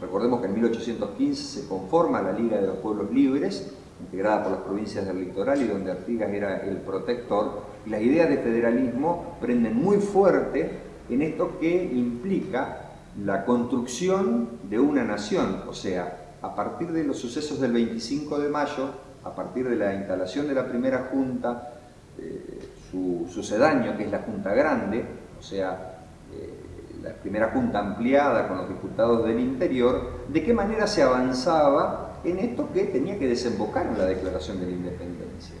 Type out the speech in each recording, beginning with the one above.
Recordemos que en 1815 se conforma la Liga de los Pueblos Libres, integrada por las provincias del litoral y donde Artigas era el protector, y las ideas de federalismo prenden muy fuerte en esto que implica la construcción de una nación, o sea, a partir de los sucesos del 25 de mayo, a partir de la instalación de la primera junta, eh, su sucedáneo, que es la Junta Grande, o sea, eh, la primera junta ampliada con los diputados del interior, de qué manera se avanzaba en esto que tenía que desembocar en la declaración de la independencia.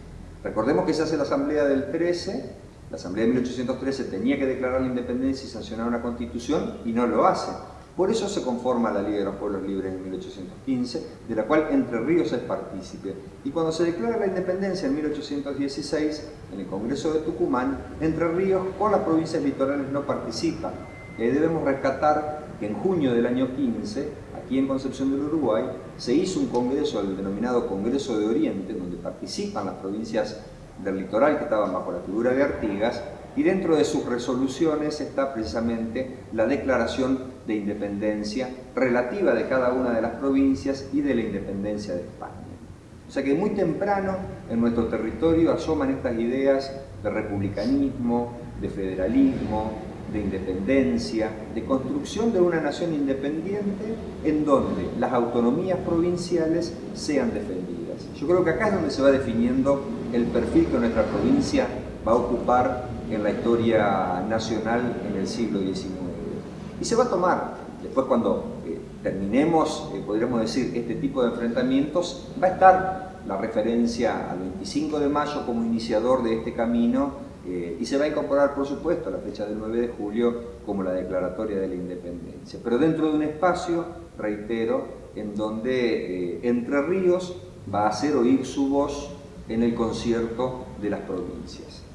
Recordemos que se hace la asamblea del 13, la asamblea de 1813 tenía que declarar la independencia y sancionar una constitución y no lo hace. Por eso se conforma la Liga de los Pueblos Libres en 1815, de la cual Entre Ríos es partícipe. Y cuando se declara la independencia en 1816, en el Congreso de Tucumán, Entre Ríos con las provincias litorales no participa. Ahí debemos rescatar que en junio del año 15, aquí en Concepción del Uruguay, se hizo un congreso, el denominado Congreso de Oriente, donde participan las provincias del litoral que estaban bajo la figura de Artigas, y dentro de sus resoluciones está precisamente la declaración de independencia relativa de cada una de las provincias y de la independencia de España. O sea que muy temprano en nuestro territorio asoman estas ideas de republicanismo, de federalismo, de independencia, de construcción de una nación independiente en donde las autonomías provinciales sean defendidas. Yo creo que acá es donde se va definiendo el perfil que nuestra provincia va a ocupar en la historia nacional en el siglo XIX. Y se va a tomar, después cuando eh, terminemos, eh, podríamos decir, este tipo de enfrentamientos, va a estar la referencia al 25 de mayo como iniciador de este camino eh, y se va a incorporar, por supuesto, la fecha del 9 de julio como la declaratoria de la independencia. Pero dentro de un espacio, reitero, en donde Entre Ríos va a hacer oír su voz en el concierto de las provincias.